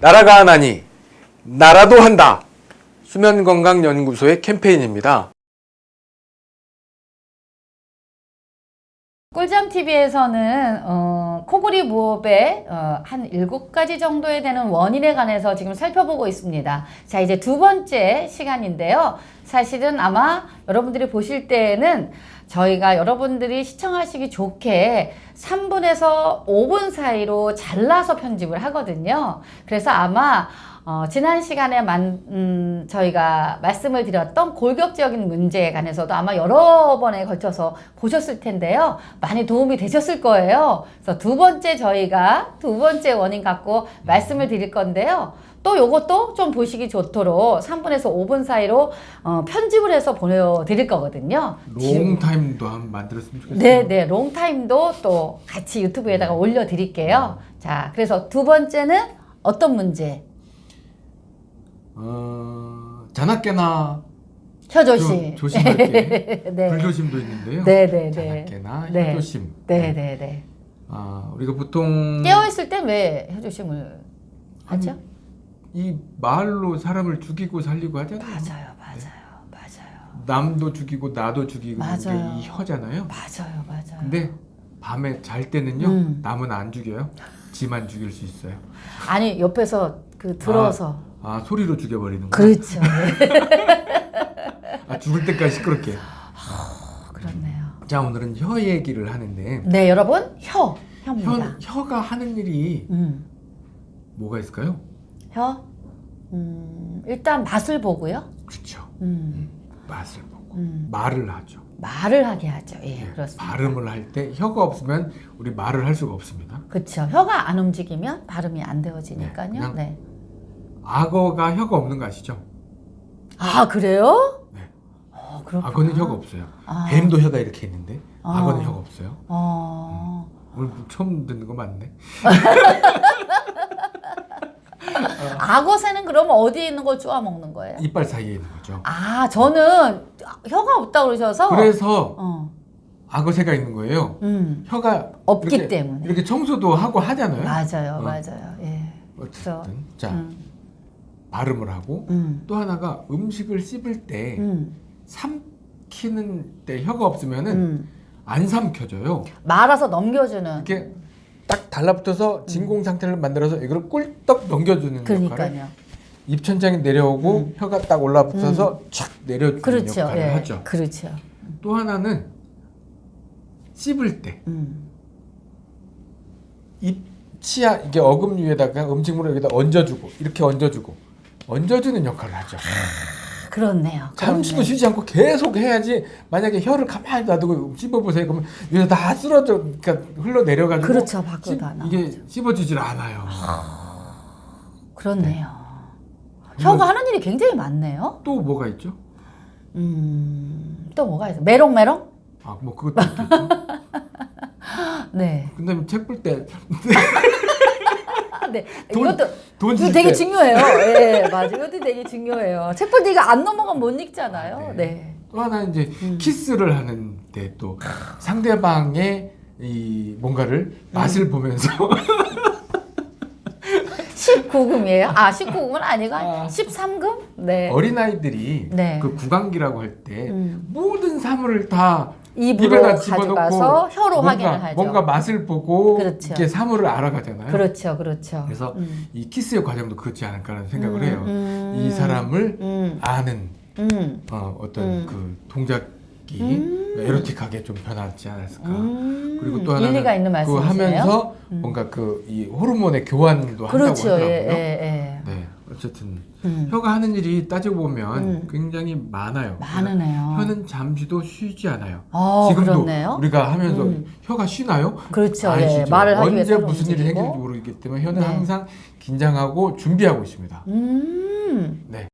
나라가 하나니 나라도 한다. 수면건강연구소의 캠페인입니다. 꿀잠 TV에서는 어, 코골이 무호흡의 어, 한 일곱 가지 정도에 되는 원인에 관해서 지금 살펴보고 있습니다. 자 이제 두 번째 시간인데요. 사실은 아마 여러분들이 보실 때에는 저희가 여러분들이 시청하시기 좋게 3분에서 5분 사이로 잘라서 편집을 하거든요. 그래서 아마 어, 지난 시간에 만, 음, 저희가 말씀을 드렸던 골격적인 문제에 관해서도 아마 여러 번에 걸쳐서 보셨을 텐데요. 많이 도움이 되셨을 거예요. 그래서 두 번째 저희가 두 번째 원인 갖고 말씀을 드릴 건데요. 또 요것도 좀 보시기 좋도록 3분에서 5분 사이로 어, 편집을 해서 보내드릴 거거든요. 롱타임도 한번 만들었으면 좋겠어요. 네, 네. 롱타임도 또 같이 유튜브에다가 올려드릴게요. 자, 그래서 두 번째는 어떤 문제? 어, 자나깨나 혀조심. 조, 조심할 게 네. 불조심도 있는데요. 네, 네, 네. 자나깨나 네. 혀조심. 네, 네, 네. 아, 우리가 보통 깨어 있을 땐왜 혀조심을 하죠? 이 말로 사람을 죽이고 살리고 하잖아요. 맞아요, 맞아요, 맞아요. 남도 죽이고 나도 죽이고 맞아요. 이 혀잖아요. 맞아요, 맞아요. 근데 밤에 잘 때는요. 음. 남은 안 죽여요. 지만 죽일 수 있어요. 아니, 옆에서 그 들어서. 아 소리로 죽여버리는 거. 그렇죠. 네. 아 죽을 때까지 시끄럽게. 어, 그렇네요. 자 오늘은 혀 얘기를 하는데 네, 여러분. 혀. 혀입니다. 혀, 혀가 하는 일이 음. 뭐가 있을까요? 혀. 음, 일단 맛을 보고요. 그렇죠. 음, 맛을 보고 음. 말을 하죠. 말을 하게 하죠. 예, 예, 그렇습니다. 발음을 할 때 혀가 없으면 우리 말을 할 수가 없습니다. 그렇죠. 혀가 안 움직이면 발음이 안 되어지니까요. 네, 그냥- 네. 악어가 혀가 없는 거 아시죠? 아, 그래요? 네. 어. 악어는 혀가 없어요. 아. 뱀도 혀가 이렇게 있는데 아. 악어는 혀가 없어요. 어. 오늘 처음 듣는 거 맞네. 악어 새는 그러면 어디에 있는 걸 쪼아 먹는 거예요? 이빨 사이에 있는 거죠. 아, 저는 혀가 없다 그러셔서 그래서 어. 악어새가 있는 거예요. 음. 혀가 없기 이렇게, 때문에. 이렇게 청소도 하고 하잖아요. 맞아요. 어. 맞아요. 예. 어쨌든 자 음. 발음을 하고 음. 또 하나가 음식을 씹을 때 음. 삼키는 때 혀가 없으면은 음. 안 삼켜져요. 말아서 넘겨주는 이렇게 딱 달라붙어서 진공 상태를 만들어서 이걸 꿀떡 넘겨주는 역할을 그러니까요. 입천장이 내려오고 혀가 딱 올라붙어서 촥 내려주는 그렇죠. 역할을 예. 하죠. 그렇죠. 또 하나는 씹을 때 음. 입 치아 이게 어금니 위에다가 음식물을 여기다 얹어주고 이렇게 얹어주고 얹어주는 역할을 하죠. 그렇네요. 잠시도. 쉬지 않고 계속 해야지 만약에 혀를 가만히 놔두고 씹어보세요 그러면 이게 다 쓰러져 그러니까 흘러 내려가지고 그렇죠. 밖으로 다 이게. 씹어지질 않아요. 그렇네요. 혀가 하는 일이 굉장히 많네요. 또 뭐가 있죠? 음. 또 뭐가 있어? 메롱메롱? 아 뭐 그것도 있겠죠. 네. 근데 책 볼때 아, 네. 돈- 이것도 돈 이거 되게 때. 중요해요. 예, 맞아요. 이것도 되게 중요해요. 책볼 때 이거 안 넘어가면 못 읽잖아요. 아, 네. 네. 또 하나 이제 음. 키스를 하는데 또 상대방의 이 뭔가를 음. 맛을 보면서 19금이에요? 아, 19금은 아니고 아. 13금? 네. 어린아이들이 네. 그 구강기라고 할때 음. 모든 사물을 다 입에다 가져가서 혀로 뭔가, 확인을 하죠. 뭔가 맛을 보고 그렇죠. 이렇게 사물을 알아가잖아요. 그렇죠, 그렇죠. 그래서 음. 이 키스의 과정도 그렇지 않을까라는 생각을 음, 해요. 음. 이 사람을 음, 아는 음, 어, 어떤 음. 그 동작이 음. 에로틱하게 좀 변하지 않았을까. 음. 그리고 또 하나는 일리가 있는 그 말씀이세요. 하면서 음. 뭔가 그 이 호르몬의 교환도 그렇죠, 한다고 예, 하더라고요. 예, 예. 네, 어쨌든 음. 혀가 하는 일이 따지고 보면 음. 굉장히 많아요. 많으네요. 혀는 잠시도 쉬지 않아요. 어, 지금도 그렇네요. 우리가 하면서 음. 혀가 쉬나요? 그렇죠. 쉬죠. 말을 하기 언제 위해서 무슨 일이 움직이고. 생길지 모르기 때문에 혀는 네. 항상 긴장하고 준비하고 있습니다. 음. 네.